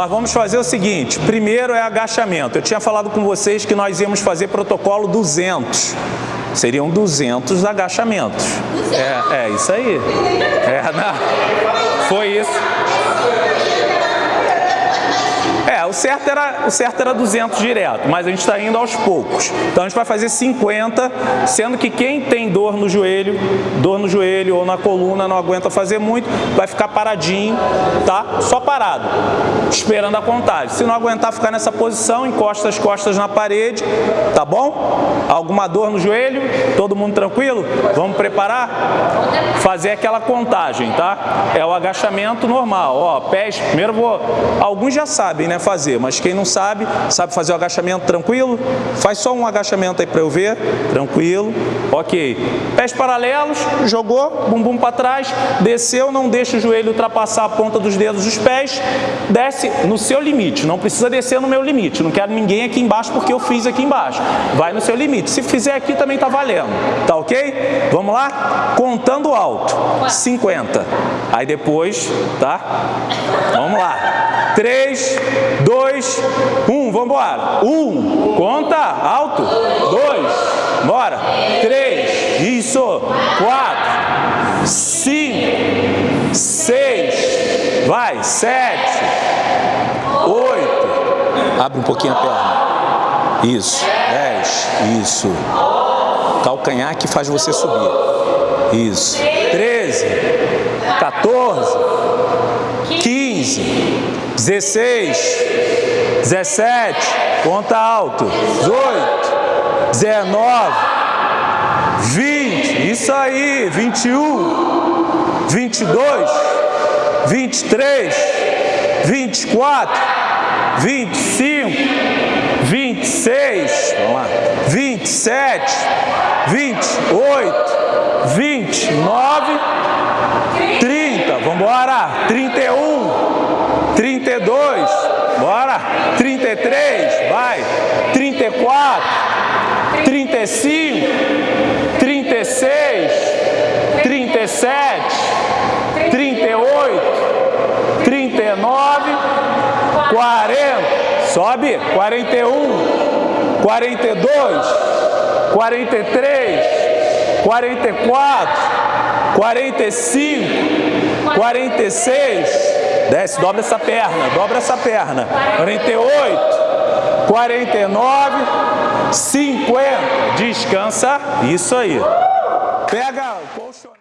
Mas vamos fazer o seguinte, primeiro é agachamento. Eu tinha falado com vocês que nós íamos fazer protocolo 200. Seriam 200 agachamentos. É, é isso aí. É, não. Foi isso. É, o certo, era, o certo era 200 direto, mas a gente está indo aos poucos. Então a gente vai fazer 50, sendo que quem tem dor no joelho, dor no joelho ou na coluna, não aguenta fazer muito, vai ficar paradinho, tá? Só parado, esperando a contagem. Se não aguentar ficar nessa posição, encosta as costas na parede, tá bom? Alguma dor no joelho? Todo mundo tranquilo? Vamos preparar? Fazer aquela contagem, tá? É o agachamento normal, ó, pés, primeiro vou... Alguns já sabem, né, fazer, mas quem não sabe, sabe fazer o agachamento tranquilo? Faz só um agachamento aí para eu ver, tranquilo, ok. Pés paralelos, jogou, bumbum para trás, desceu, não deixa o joelho ultrapassar a ponta dos dedos dos pés, desce no seu limite, não precisa descer no meu limite, não quero ninguém aqui embaixo porque eu fiz aqui embaixo, vai no seu limite, se fizer aqui também tá valendo, tá ok? Vamos lá? Contando alto, 50, aí depois, tá? Vamos lá. 3, 2, 1, vamos embora. 1, conta, alto. 2, bora. 3, isso. 4, 5, 6, vai. 7, 8. Abre um pouquinho a perna. Isso. 10, isso. Calcanhar que faz você subir. Isso. 13, 14, 15, 16, 17, conta alto, 18, 19, 20, isso aí, 21, 22, 23, 24, 25, 26, vamos lá, 27, 28, 29, 30, vamos embora, 31, 32, bora, 33, vai, 34, 35, 36, 37, 40, sobe, 41, 42, 43, 44, 45, 46, Desce, dobra essa perna, dobra essa perna. 48, 49, 50. Descansa. Isso aí. Pega o colchonete.